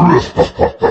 duras, papá.